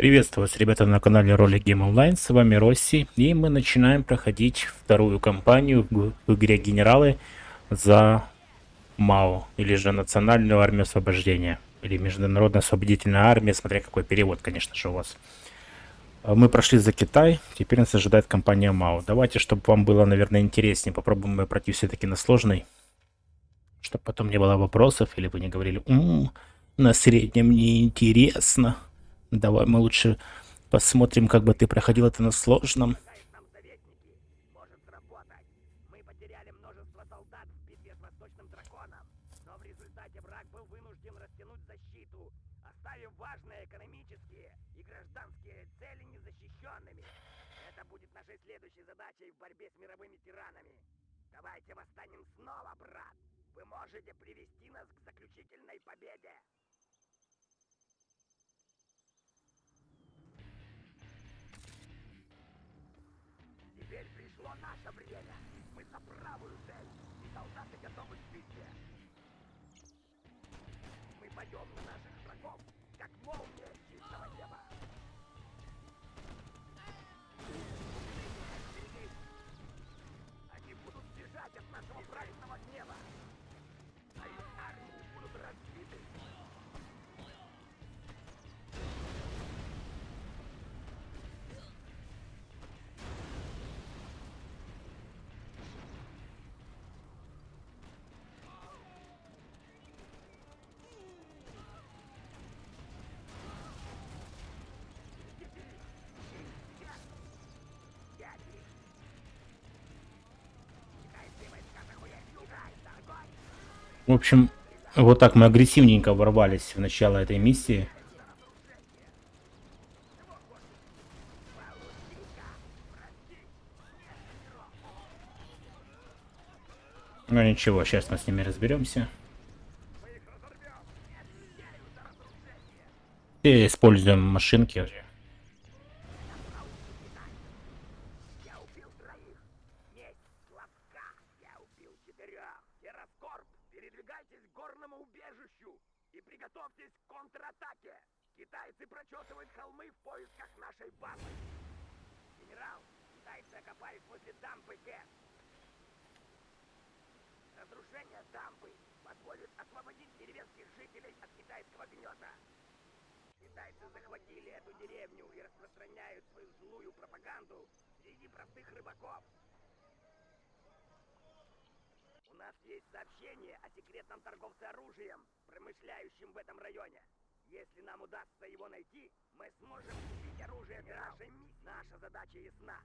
Приветствую вас, ребята, на канале Ролик Game Online, с вами Росси, и мы начинаем проходить вторую кампанию в игре Генералы за МАО, или же Национальную Армию Освобождения, или Международная Освободительная Армия, смотря какой перевод, конечно же, у вас. Мы прошли за Китай, теперь нас ожидает компания МАО. Давайте, чтобы вам было, наверное, интереснее, попробуем мы пройти все-таки на сложный, чтобы потом не было вопросов, или вы не говорили, М -м, на среднем неинтересно. Давай мы лучше посмотрим, как бы ты проходил это на сложном. Давайте восстанем снова, брат. Вы можете привести нас к заключительной победе. Пришло В общем, вот так мы агрессивненько ворвались в начало этой миссии. Ну ничего, сейчас мы с ними разберемся. И используем машинки. Дамбы Г. Разрушение дамбы позволит освободить деревенских жителей от китайского гнета. Китайцы захватили эту деревню и распространяют свою злую пропаганду среди простых рыбаков. У нас есть сообщение о секретном торговце оружием, промышляющем в этом районе. Если нам удастся его найти, мы сможем купить оружие нашей миссии. Наша задача ясна.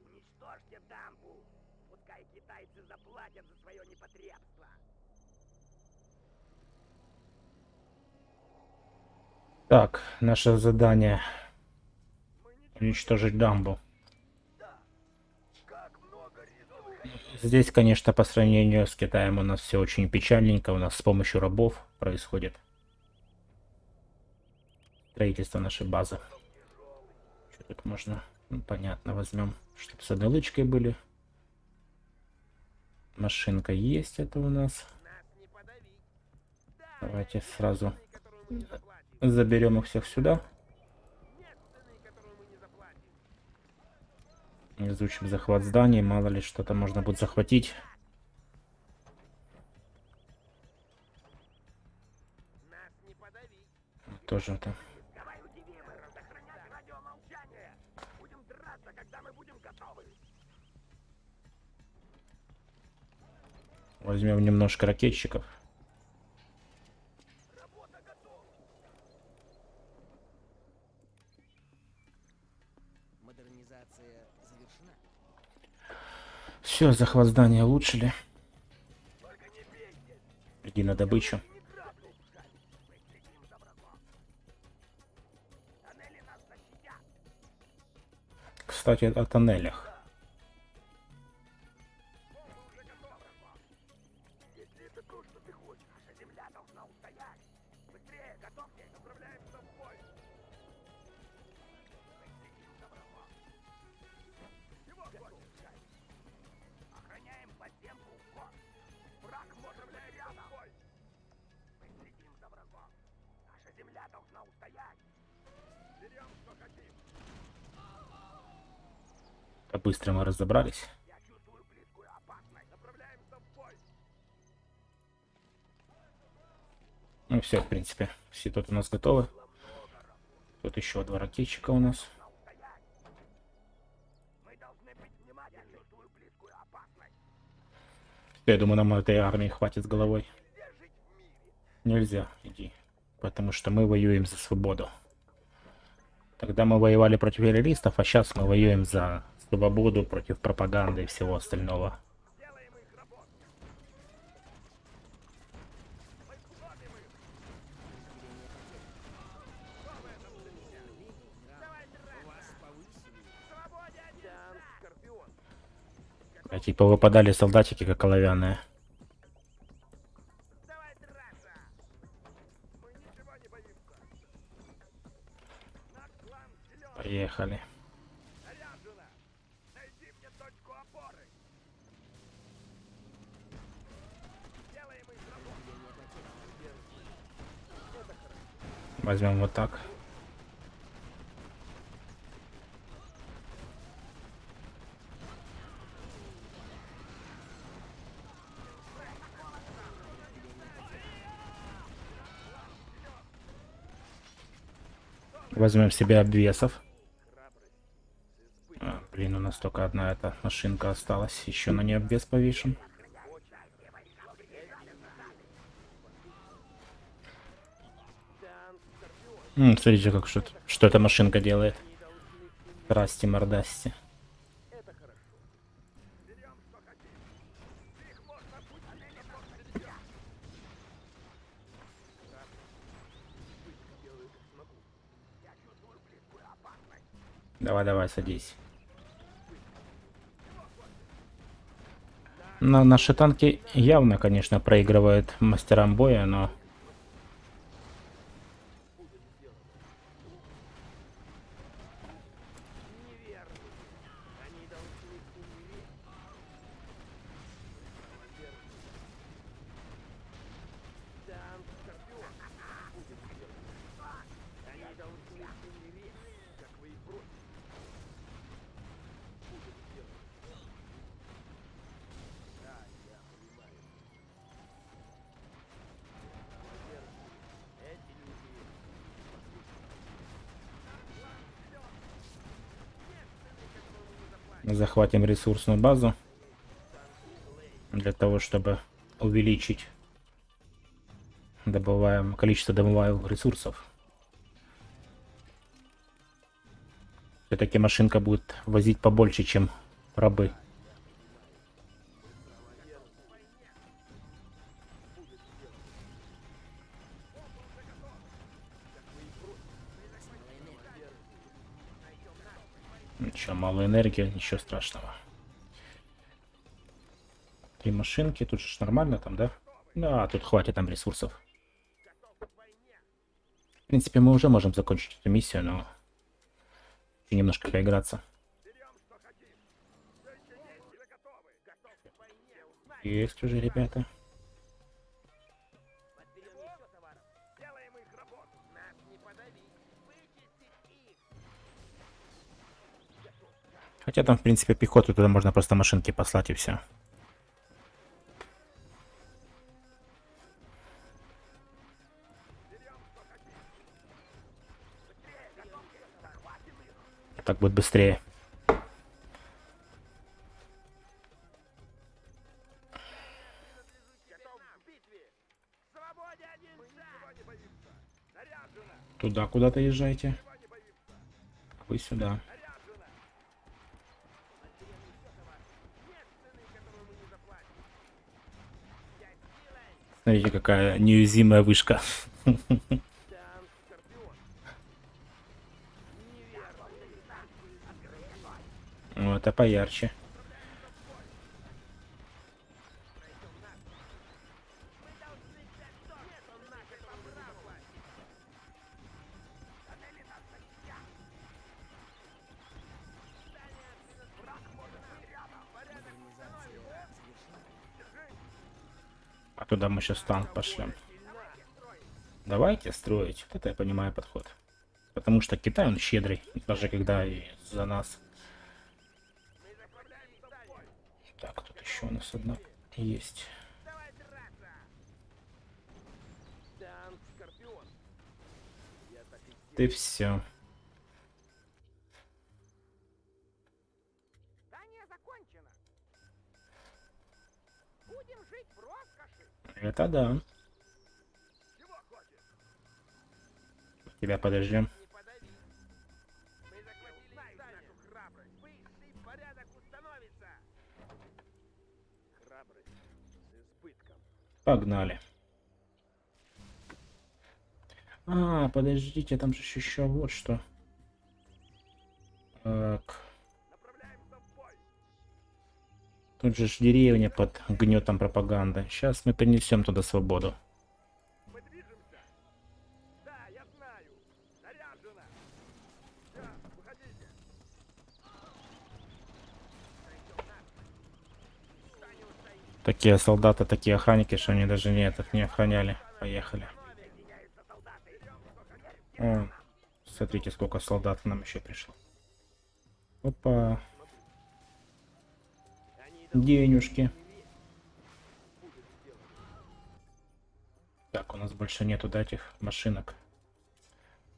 Уничтожьте дамбу. Пускай китайцы заплатят за свое непотребство. Так, наше задание уничтожить дамбу. Здесь, конечно, по сравнению с Китаем у нас все очень печальненько. У нас с помощью рабов происходит строительство нашей базы. Что тут можно? Ну, понятно, возьмем, чтобы с одной лычкой были. Машинка есть это у нас. Давайте сразу заберем их всех сюда. Изучим захват зданий, мало ли что-то можно будет захватить. Тоже это. Давай удивим их, сохранять радиомолчание. Будем драться, когда мы будем готовы. Возьмем немножко ракетчиков. Работа готова. Модернизация завершена. Все, захват здания улучшили. Только не бейте. Иди на добычу. Кстати, о тоннелях. Уже готов, врагом. Если это то, что ты хочешь, наша земля должна устоять. Быстрее, готовьтесь, отправляемся быстро мы разобрались. Ну все, в принципе, все тут у нас готовы. Тут еще два ракетчика у нас. Внимательны. Я думаю, нам этой армии хватит с головой. Нельзя иди. Потому что мы воюем за свободу. Тогда мы воевали против террористов, а сейчас мы воюем за свободу против пропаганды и всего остального. А типа выпадали солдатики как оловянные. Возьмем вот так. Возьмем себе обвесов. А, блин, у нас только одна эта машинка осталась. Еще на ней обвес повешен. М, смотрите, как что, что эта машинка делает. Расти мордасти. Давай, давай, садись. На, наши танки явно, конечно, проигрывают мастерам боя, но... Захватим ресурсную базу. Для того, чтобы увеличить добываем, количество добываемых ресурсов. Все-таки машинка будет возить побольше, чем рабы. Мало энергии, ничего страшного. Три машинки, тут же нормально там, да? Да, тут хватит там ресурсов. В принципе, мы уже можем закончить эту миссию, но немножко поиграться. Есть уже, ребята. Хотя там, в принципе, пехоту туда можно просто машинки послать и все. Так будет быстрее. Туда куда-то езжайте. Вы сюда. Смотрите, какая неуязвимая вышка. Ну, это поярче. Туда мы сейчас танк пошлем. Давайте строить. Вот это я понимаю подход. Потому что Китай, он щедрый, даже когда и за нас. Так, тут еще у нас одна есть. Давай драться! Это да. Тебя подождем. Погнали. А, подождите, там же еще вот что. Тут же ж деревня под гнетом пропаганды. Сейчас мы принесем туда свободу. Такие солдаты, такие охранники, что они даже не, этот, не охраняли. Поехали. О, смотрите, сколько солдат нам еще пришло. Опа, денежки. Так, у нас больше нету да, этих машинок.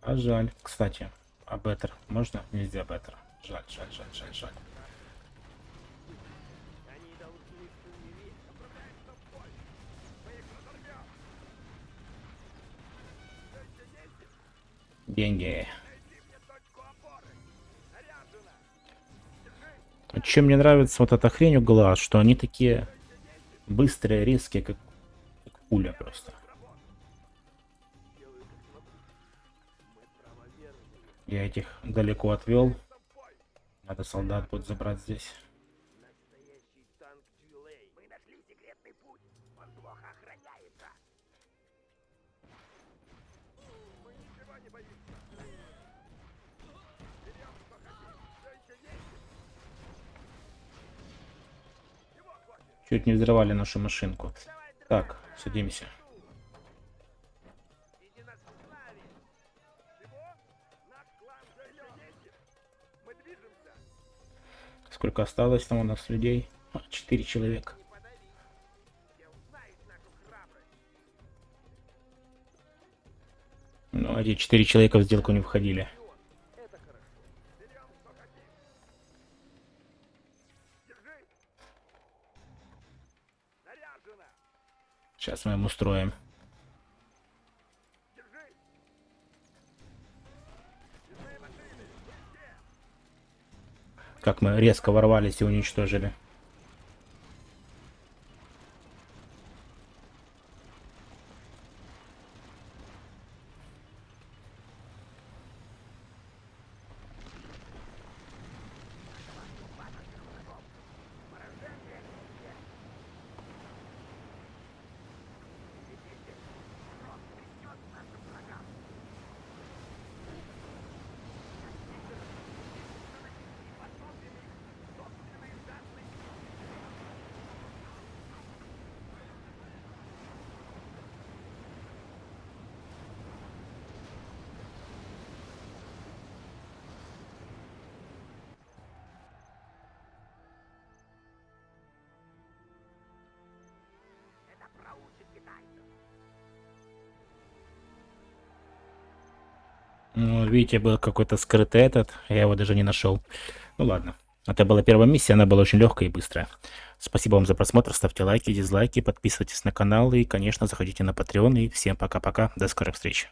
А жаль. Кстати, а беттер можно? Нельзя беттер. Жаль, жаль, жаль, жаль, жаль. Они чем мне нравится вот эта хрень угла, что они такие быстрые, резкие, как, как пуля просто. Я этих далеко отвел. Надо солдат будет забрать здесь. Чуть не взрывали нашу машинку. Так, садимся. Сколько осталось там у нас людей? А, Четыре человека. Ну, эти четыре человека в сделку не входили. Сейчас мы им устроим. Как мы резко ворвались и уничтожили. Ну, видите, был какой-то скрытый этот. Я его даже не нашел. Ну ладно. Это была первая миссия, она была очень легкая и быстрая. Спасибо вам за просмотр, ставьте лайки, дизлайки, подписывайтесь на канал и, конечно, заходите на Patreon. И всем пока-пока, до скорых встреч.